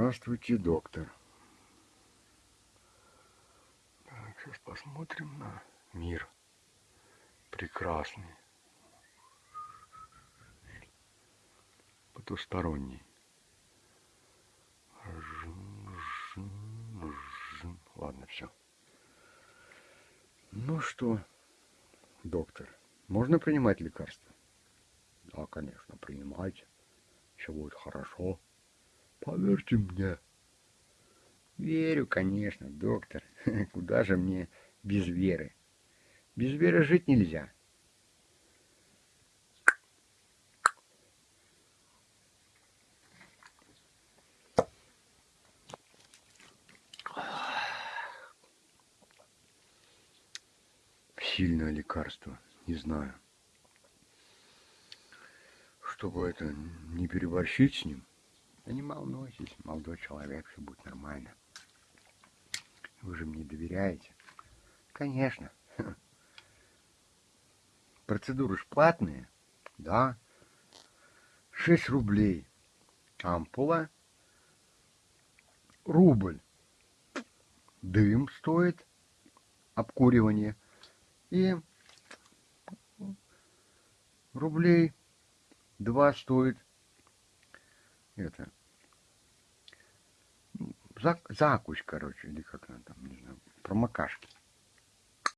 Здравствуйте, доктор. Так, сейчас посмотрим на мир. Прекрасный. Потусторонний. Ладно, все. Ну что, доктор, можно принимать лекарства? Да, конечно, принимайте. Все будет хорошо. Поверьте мне. Верю, конечно, доктор. Куда же мне без веры? Без веры жить нельзя. Сильное лекарство, не знаю. Чтобы это не переборщить с ним, да не волнуйтесь, молодой человек, все будет нормально. Вы же мне доверяете? Конечно. Процедуры ж платные, да. 6 рублей. Ампула. Рубль. Дым стоит. Обкуривание. И рублей два стоит это зак закусь, короче, или как она там, не знаю, промокашки.